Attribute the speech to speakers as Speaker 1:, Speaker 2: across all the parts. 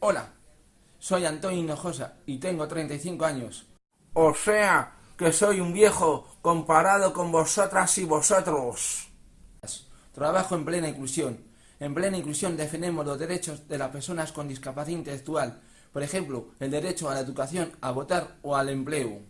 Speaker 1: Hola, soy Antonio Hinojosa y tengo 35 años. O sea, que soy un viejo comparado con vosotras y vosotros. Trabajo en plena inclusión. En plena inclusión defendemos los derechos de las personas con discapacidad intelectual, por ejemplo, el derecho a la educación, a votar o al empleo.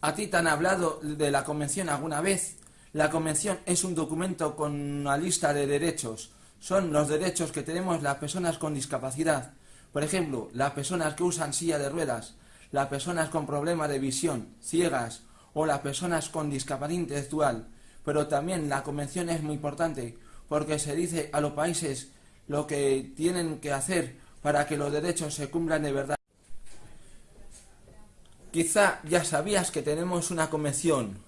Speaker 1: ¿A ti te han hablado de la convención alguna vez? La convención es un documento con una lista de derechos. Son los derechos que tenemos las personas con discapacidad. Por ejemplo, las personas que usan silla de ruedas, las personas con problemas de visión, ciegas o las personas con discapacidad intelectual. Pero también la convención es muy importante porque se dice a los países lo que tienen que hacer para que los derechos se cumplan de verdad. Quizá ya sabías que tenemos una convención.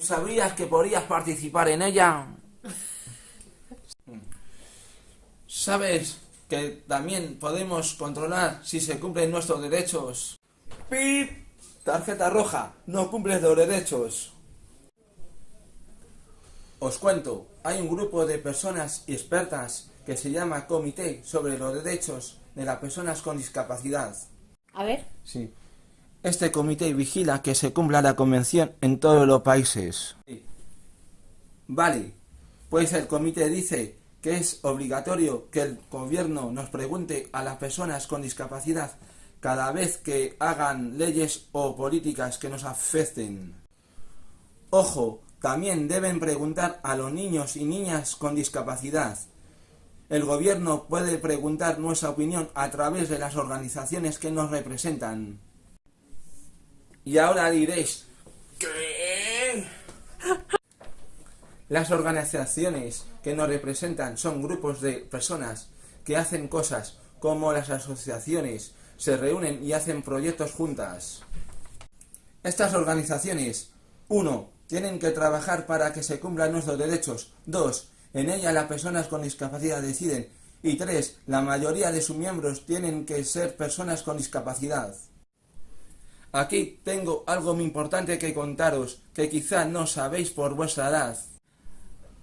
Speaker 1: ¿Sabías que podías participar en ella? ¿Sabes que también podemos controlar si se cumplen nuestros derechos? ¡Pip! Tarjeta roja, no cumples los derechos. Os cuento, hay un grupo de personas expertas que se llama Comité sobre los Derechos de las Personas con Discapacidad.
Speaker 2: A ver.
Speaker 1: Sí. Este comité vigila que se cumpla la convención en todos los países. Vale, pues el comité dice que es obligatorio que el gobierno nos pregunte a las personas con discapacidad cada vez que hagan leyes o políticas que nos afecten. Ojo, también deben preguntar a los niños y niñas con discapacidad. El gobierno puede preguntar nuestra opinión a través de las organizaciones que nos representan. Y ahora diréis, ¿qué? Las organizaciones que nos representan son grupos de personas que hacen cosas como las asociaciones, se reúnen y hacen proyectos juntas. Estas organizaciones, 1. Tienen que trabajar para que se cumplan nuestros derechos. 2. En ellas las personas con discapacidad deciden. Y 3. La mayoría de sus miembros tienen que ser personas con discapacidad. Aquí tengo algo muy importante que contaros, que quizá no sabéis por vuestra edad.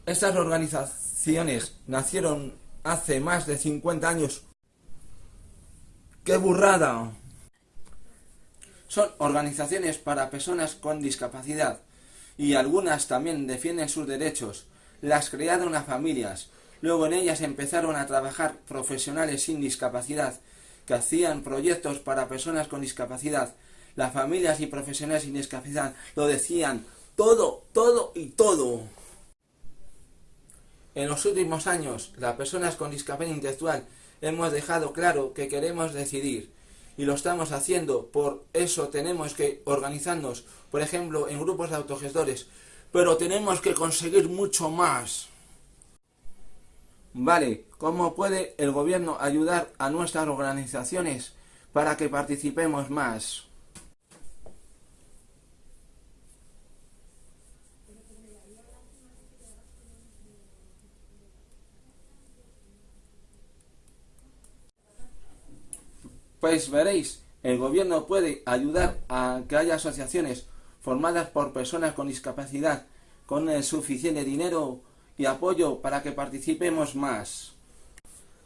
Speaker 1: Estas organizaciones nacieron hace más de 50 años. ¡Qué burrada! Son organizaciones para personas con discapacidad y algunas también defienden sus derechos. Las crearon a familias. Luego en ellas empezaron a trabajar profesionales sin discapacidad que hacían proyectos para personas con discapacidad las familias y profesionales sin discapacidad lo decían todo, todo y todo. En los últimos años, las personas con discapacidad intelectual hemos dejado claro que queremos decidir y lo estamos haciendo, por eso tenemos que organizarnos, por ejemplo, en grupos de autogestores, pero tenemos que conseguir mucho más. Vale, ¿cómo puede el gobierno ayudar a nuestras organizaciones para que participemos más? Pues veréis, el gobierno puede ayudar a que haya asociaciones formadas por personas con discapacidad con el suficiente dinero y apoyo para que participemos más.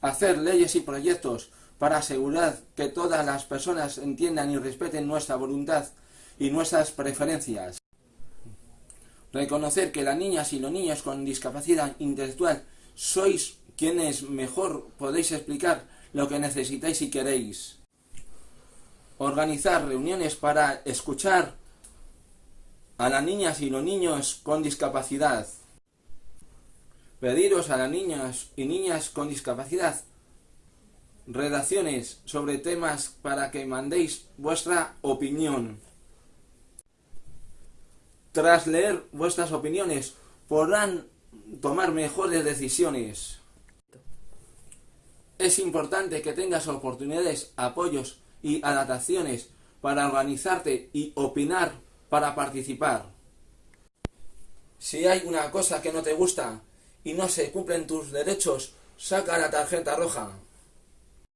Speaker 1: Hacer leyes y proyectos para asegurar que todas las personas entiendan y respeten nuestra voluntad y nuestras preferencias. Reconocer que las niñas y los niños con discapacidad intelectual sois quienes mejor podéis explicar lo que necesitáis y queréis organizar reuniones para escuchar a las niñas y los niños con discapacidad. Pediros a las niñas y niñas con discapacidad redacciones sobre temas para que mandéis vuestra opinión. Tras leer vuestras opiniones podrán tomar mejores decisiones. Es importante que tengas oportunidades, apoyos y adaptaciones para organizarte y opinar para participar. Si hay una cosa que no te gusta y no se cumplen tus derechos, saca la tarjeta roja.